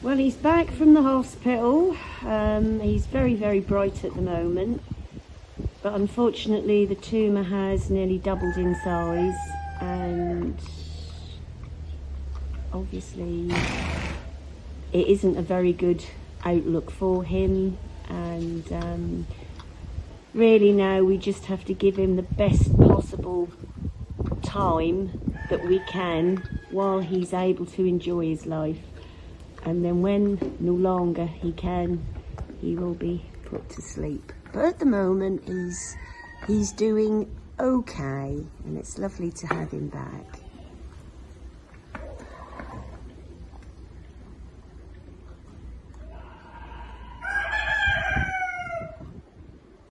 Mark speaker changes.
Speaker 1: Well, he's back from the hospital. Um, he's very, very bright at the moment. But unfortunately, the tumour has nearly doubled in size and obviously it isn't a very good outlook for him and um, really now we just have to give him the best possible time that we can while he's able to enjoy his life and then when no longer he can he will be put to sleep. But at the moment he's he's doing okay and it's lovely to have him back